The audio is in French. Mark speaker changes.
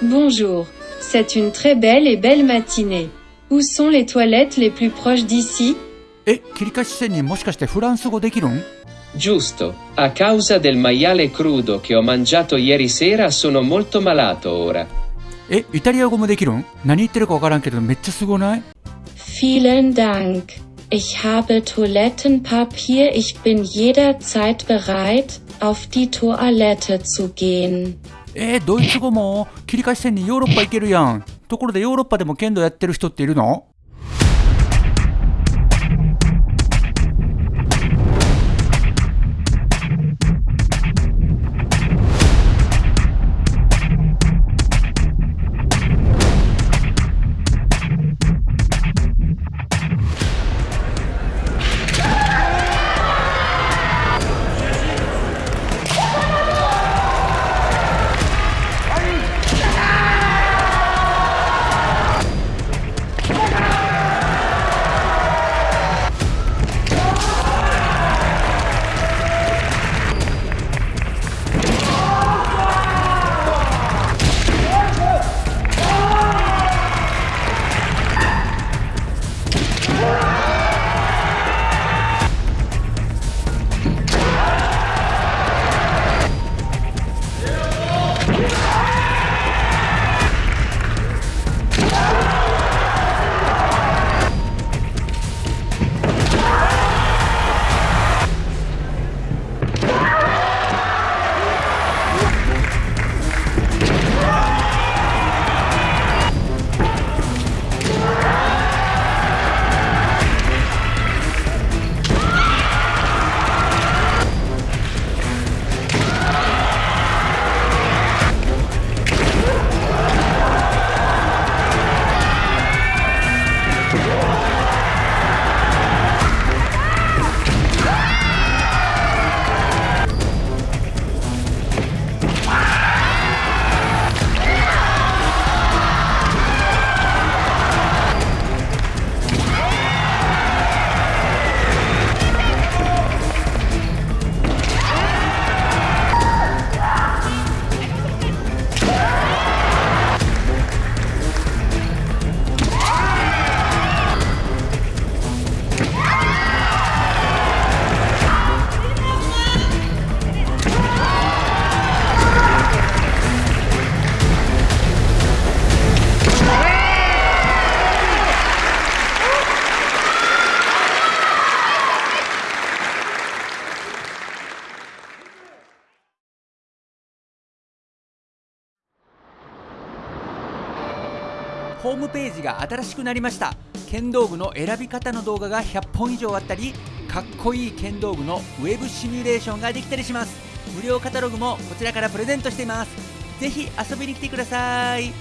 Speaker 1: Bonjour, c'est une très belle et belle matinée. Où sont les toilettes les plus proches d'ici?
Speaker 2: Eh,
Speaker 3: Giusto, a causa del maiale crudo che ho mangiato ieri sera sono molto malato ora.
Speaker 2: Eh,
Speaker 1: Vielen Dank. Ich habe Toilettenpapier. Ich bin jederzeit bereit, auf die Toilette zu gehen.
Speaker 2: えー、ドイツ語も切り返し線にヨーロッパ行けるやんところでヨーロッパでも剣道やってる人っているの ホームページが新しくなりました。剣道具の選び方の動画が100本以上あったりかっこいい剣道具のウェブシミュレーションができたりします。無料カタログもこちらからプレゼントしています。是非遊びに来てください。